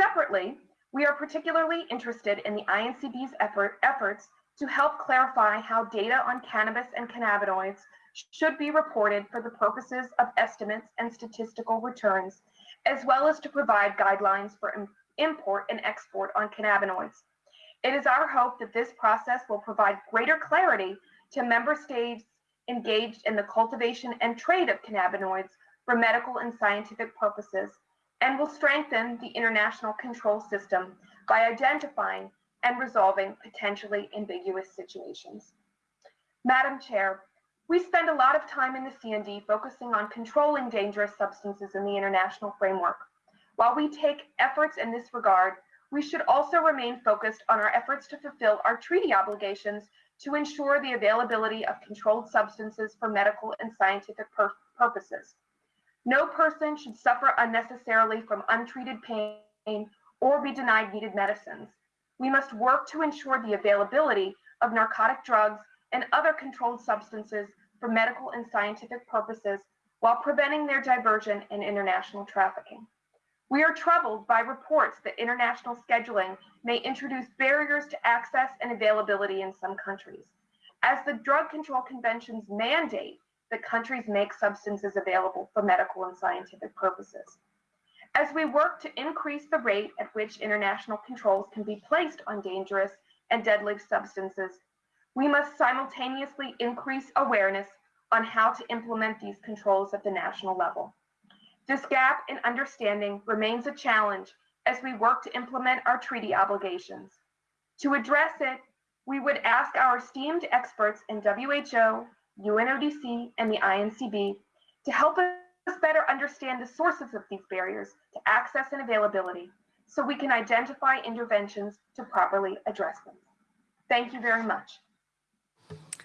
Separately, we are particularly interested in the INCB's effort, efforts to help clarify how data on cannabis and cannabinoids should be reported for the purposes of estimates and statistical returns, as well as to provide guidelines for import and export on cannabinoids. It is our hope that this process will provide greater clarity to member states engaged in the cultivation and trade of cannabinoids for medical and scientific purposes and will strengthen the international control system by identifying and resolving potentially ambiguous situations. Madam Chair, we spend a lot of time in the CND focusing on controlling dangerous substances in the international framework. While we take efforts in this regard, we should also remain focused on our efforts to fulfill our treaty obligations to ensure the availability of controlled substances for medical and scientific pur purposes. No person should suffer unnecessarily from untreated pain or be denied needed medicines. We must work to ensure the availability of narcotic drugs and other controlled substances for medical and scientific purposes while preventing their diversion and international trafficking. We are troubled by reports that international scheduling may introduce barriers to access and availability in some countries. As the Drug Control Convention's mandate that countries make substances available for medical and scientific purposes. As we work to increase the rate at which international controls can be placed on dangerous and deadly substances, we must simultaneously increase awareness on how to implement these controls at the national level. This gap in understanding remains a challenge as we work to implement our treaty obligations. To address it, we would ask our esteemed experts in WHO, UNODC, and the INCB to help us better understand the sources of these barriers to access and availability so we can identify interventions to properly address them. Thank you very much.